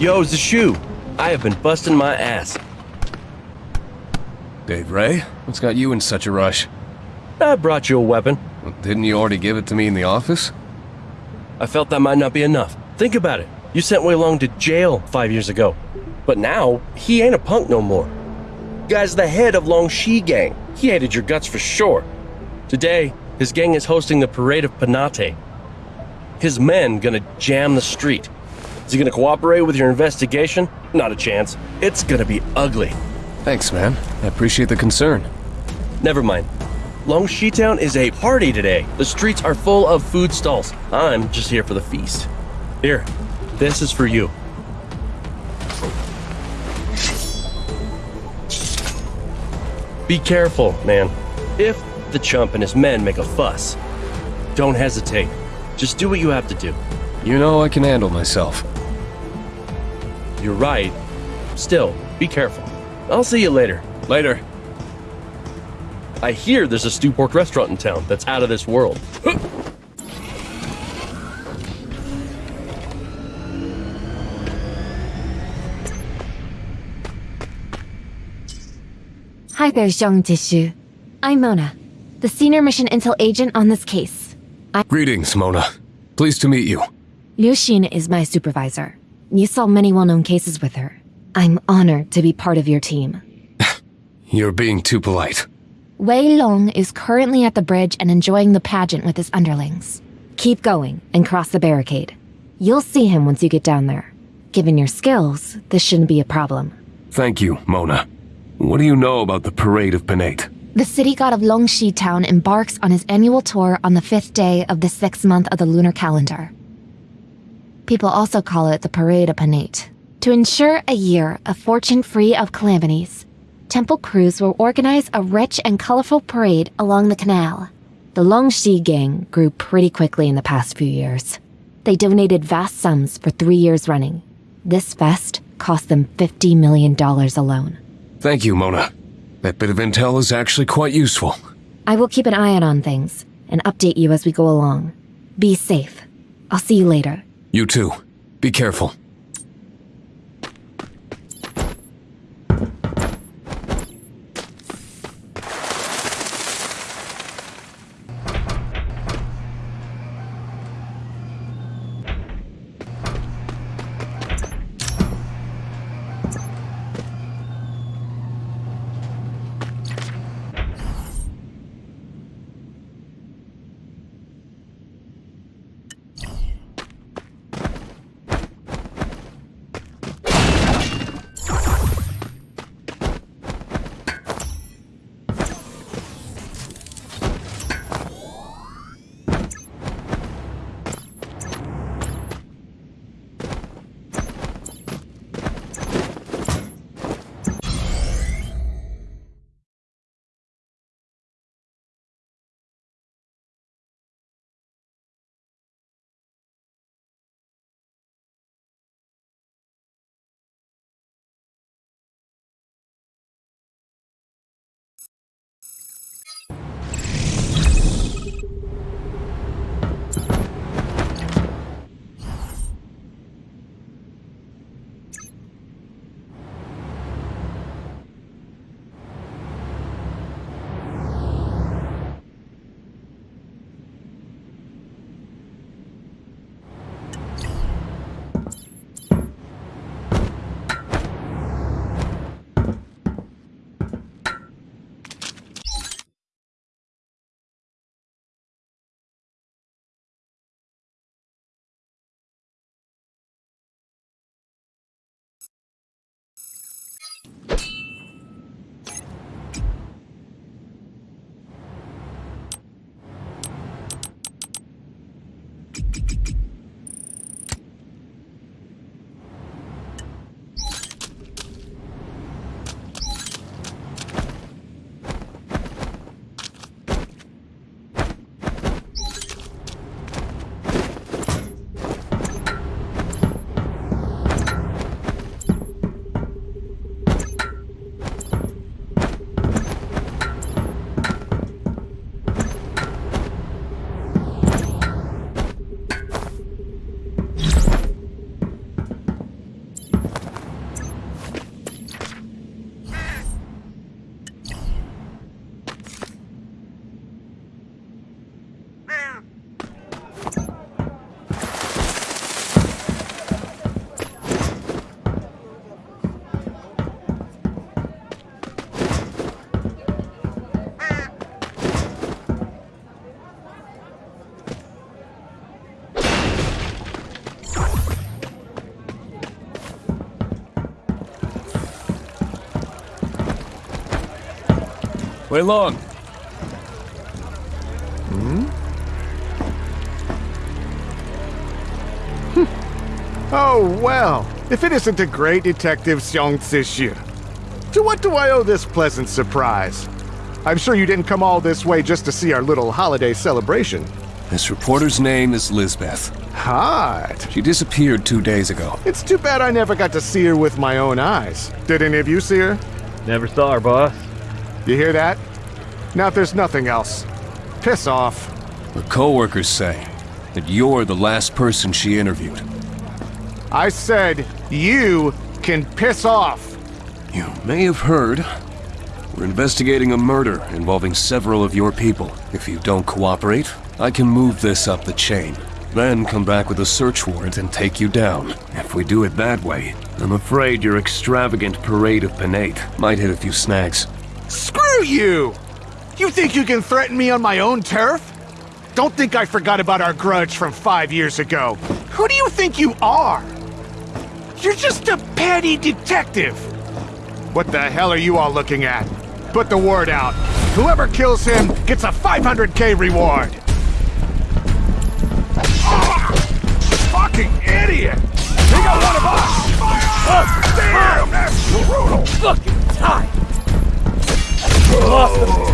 Yo, Zashu. I have been busting my ass. Dave Ray, what's got you in such a rush? I brought you a weapon. Well, didn't you already give it to me in the office? I felt that might not be enough. Think about it. You sent Wei Long to jail five years ago. But now, he ain't a punk no more. Guy's the head of Longxi Gang. He hated your guts for sure. Today, his gang is hosting the Parade of Panate. His men gonna jam the street. Is he gonna cooperate with your investigation? Not a chance. It's gonna be ugly. Thanks, man. I appreciate the concern. Never mind. Long Town is a party today. The streets are full of food stalls. I'm just here for the feast. Here, this is for you. Be careful, man. If the chump and his men make a fuss, don't hesitate. Just do what you have to do. You know I can handle myself. You're right. Still, be careful. I'll see you later. Later. I hear there's a stew pork restaurant in town that's out of this world. Hi there, Zhang Jishu. I'm Mona, the senior mission intel agent on this case. Greetings, Mona. Pleased to meet you. Liu Xin is my supervisor. You solved many well-known cases with her. I'm honored to be part of your team. You're being too polite. Wei Long is currently at the bridge and enjoying the pageant with his underlings. Keep going and cross the barricade. You'll see him once you get down there. Given your skills, this shouldn't be a problem. Thank you, Mona. What do you know about the Parade of Panate? The city god of Longxi Town embarks on his annual tour on the fifth day of the sixth month of the lunar calendar. People also call it the Parade of Panate. To ensure a year of fortune free of calamities, temple crews will organize a rich and colorful parade along the canal. The Longxi gang grew pretty quickly in the past few years. They donated vast sums for three years running. This fest cost them $50 million alone. Thank you, Mona. That bit of intel is actually quite useful. I will keep an eye out on things and update you as we go along. Be safe. I'll see you later. You too. Be careful. Wei Long. Hmm? Hmm. Oh, well, if it isn't the great Detective Xiong Zixu. To what do I owe this pleasant surprise? I'm sure you didn't come all this way just to see our little holiday celebration. This reporter's name is Lisbeth. Hot. She disappeared two days ago. It's too bad I never got to see her with my own eyes. Did any of you see her? Never saw her, boss. You hear that? Now, if there's nothing else, piss off. Her co-workers say that you're the last person she interviewed. I said, you can piss off. You may have heard. We're investigating a murder involving several of your people. If you don't cooperate, I can move this up the chain. Then come back with a search warrant and take you down. If we do it that way, I'm afraid your extravagant parade of Panate might hit a few snags. Screw you! You think you can threaten me on my own turf? Don't think I forgot about our grudge from five years ago. Who do you think you are? You're just a petty detective. What the hell are you all looking at? Put the word out. Whoever kills him gets a 500k reward. Ah! Fucking idiot! He got one of us! Oh, damn! That's brutal! Fucking tight! Lost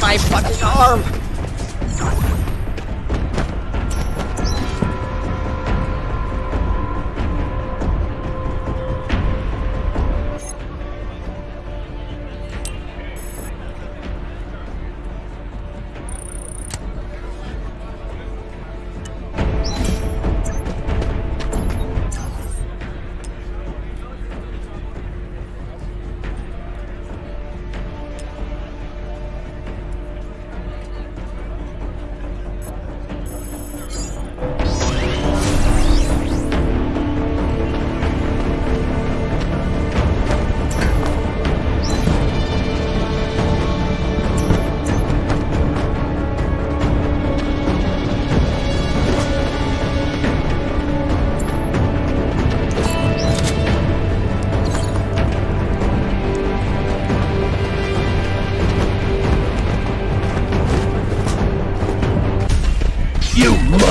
my fucking arm.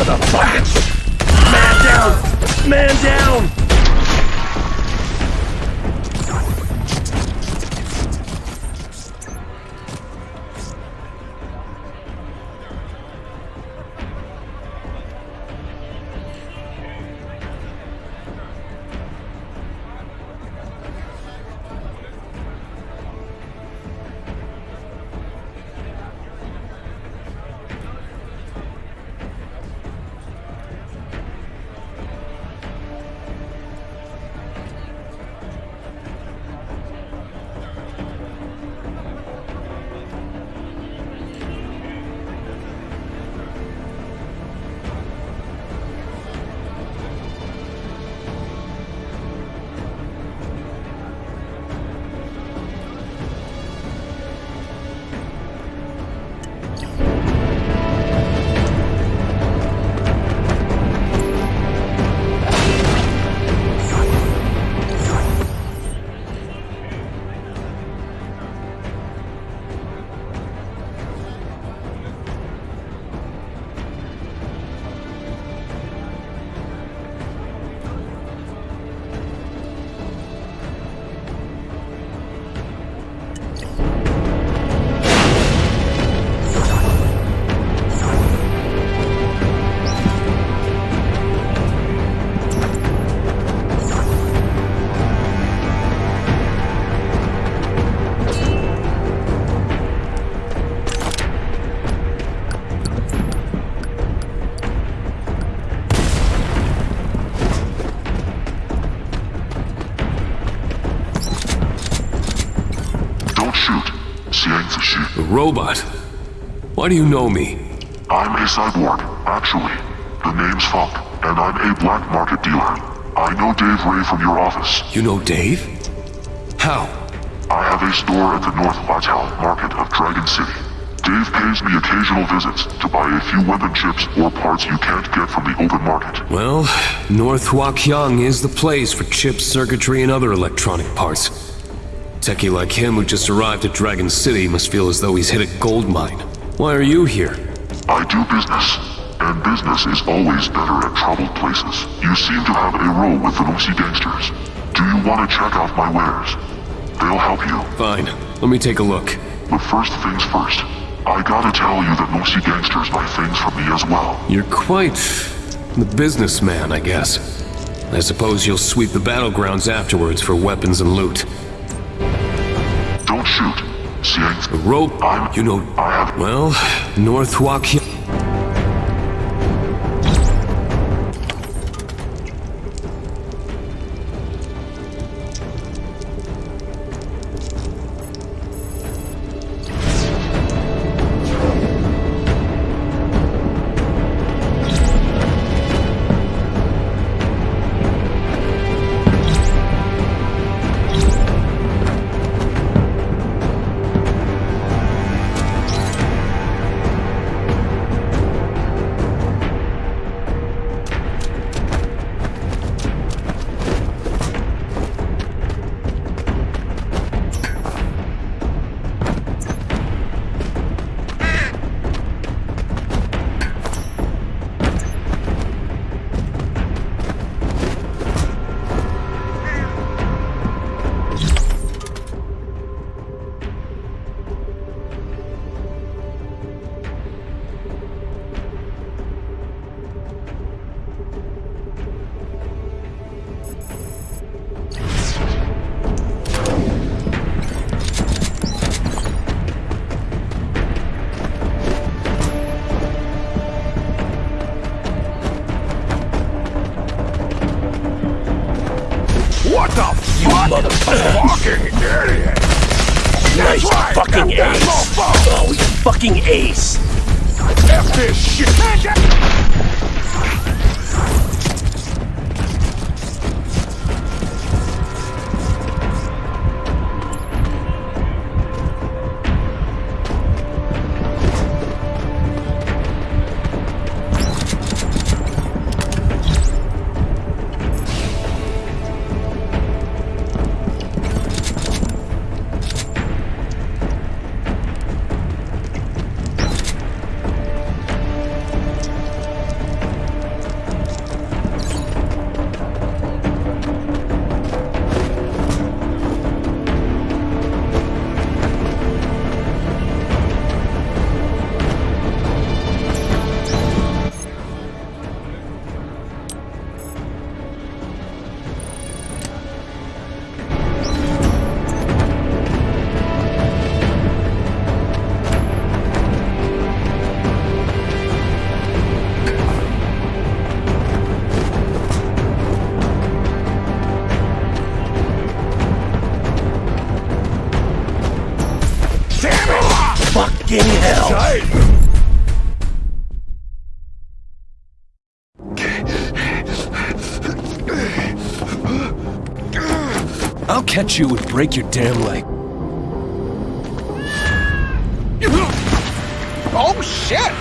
You motherfucker! Man down! Man down! Robot. Why do you know me? I'm a cyborg, actually. The name's Funk, and I'm a black market dealer. I know Dave Ray from your office. You know Dave? How? I have a store at the North Plateau market of Dragon City. Dave pays me occasional visits to buy a few weapon chips or parts you can't get from the open market. Well, North Huaqiang is the place for chips, circuitry, and other electronic parts. Techie like him who just arrived at Dragon City must feel as though he's hit a gold mine. Why are you here? I do business, and business is always better at troubled places. You seem to have a row with the Lucy gangsters. Do you want to check out my wares? They'll help you. Fine, let me take a look. But first things first, I gotta tell you that Lucy gangsters buy things from me as well. You're quite the businessman, I guess. I suppose you'll sweep the battlegrounds afterwards for weapons and loot. Shoot. Rope, I'm- you know, I have- well, North Huaqiang. Fucking idiot! Nice right, fucking ace. Oh, you fucking ace. F this shit! I'll catch you and break your damn leg. Oh, shit!